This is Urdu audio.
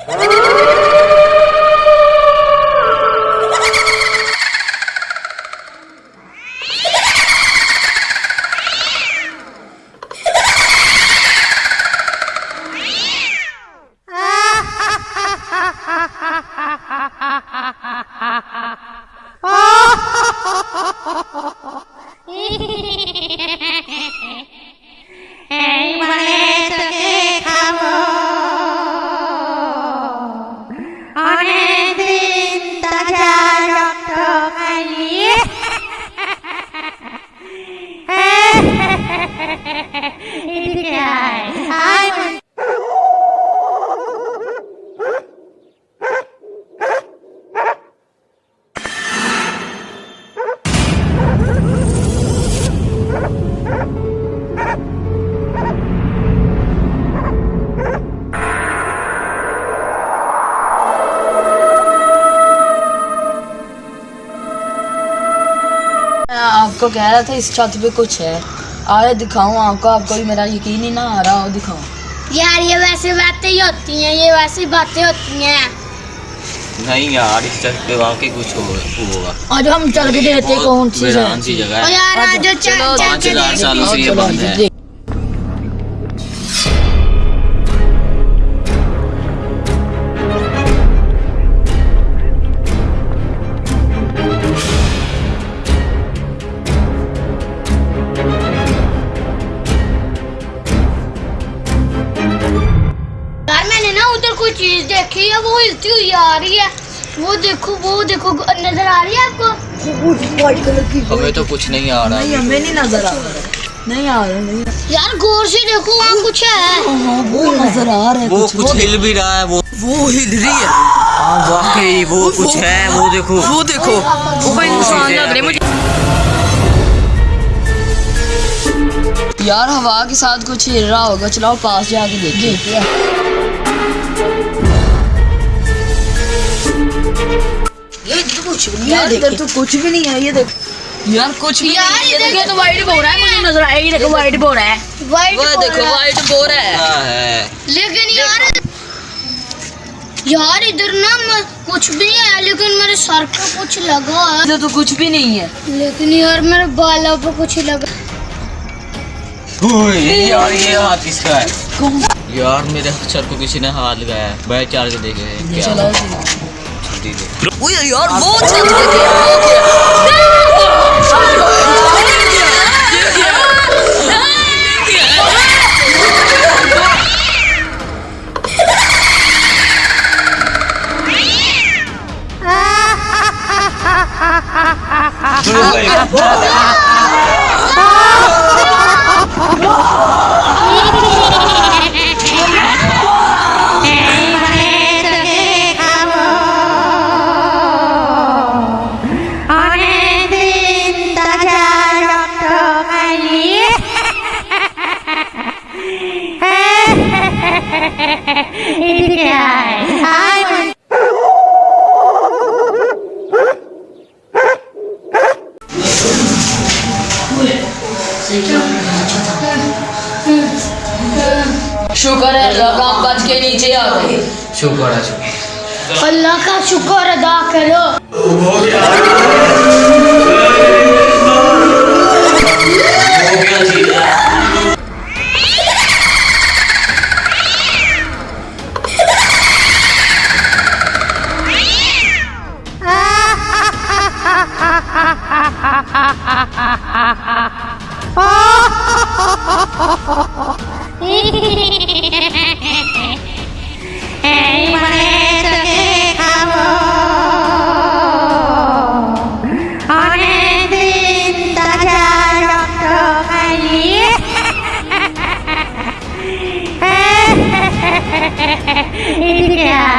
Oh. آپ کو کہہ رہا تھا اس چھت پہ کچھ ہے۔ آئے دکھاؤں آپ کو آپ کو بھی میرا یقین ہی نہ آ رہا ہو دکھاؤں۔ یار یہ ویسے باتیں ہی ہوتی ہیں یہ ویسی باتیں ہوتی ہیں۔ نہیں یار اس طرح پہ واقعی کچھ ہو- ہوگا۔ آج ہم چل کے دیکھتے ہیں کون سی جگہ اور ہے یار آج چل چلو، چل پانچ کے ہزار دیکھ سالوں سے یہ چلو، بند ہے۔ ہے وہ ہلتی ہوئی آ رہی ہے۔ وہ دیکھو وہ دیکھو نظر آ رہی ہے آپ کو؟ ہمیں تو کچھ نہیں آ رہا۔ نہیں ہمیں نہیں نظر آ رہا۔ نہیں آ رہا نہیں یار غور سے دیکھو وہاں کچھ ہے۔ ہاں وہ نظر آ رہا ہے وہ کچھ ہل بھی رہا ہے وہ وہ ہل رہی ہے۔ ہاں واقعی وہ کچھ ہے وہ دیکھو۔ وہ دیکھو۔ وہ کوئی انسان لگ رہے مجھے یار ہوا کے ساتھ کچھ ہل رہا ہوگا۔ چلاؤ پاس جا کے دیکھیں تو کچھ بھی نہیں ہے یہ دیکھ یار کچھ بھی نہیں ہے تو وائٹ بو رہا ہے مجھے نظر یہ دیکھو وائٹ بو رہا ہے وہ دیکھو وائٹ بو رہا ہے لیکن یار یار ادھر نا کچھ بھی نہیں ہے لیکن میرے سر پہ کچھ لگا ہے ادھر تو کچھ بھی نہیں ہے لیکن یار میرے بالوں پہ کچھ لگا اوئے، یار یہ ہاتھ کس کا ہے یار میرے سر کو کسی نے ہاتھ لگایا ہے بیٹھ چار کے دیکھے ہیں کیا چلاؤ چھٹی دے اوہ یار وہ چھت دیکھے وہ کیا شکر ہے اللہ ہم بچ کے نیچے آ گئے۔ شکر ہے شکر اللہ کا شکر ادا کرو۔ 嘿嘿嘿嘿嘿嘿嘿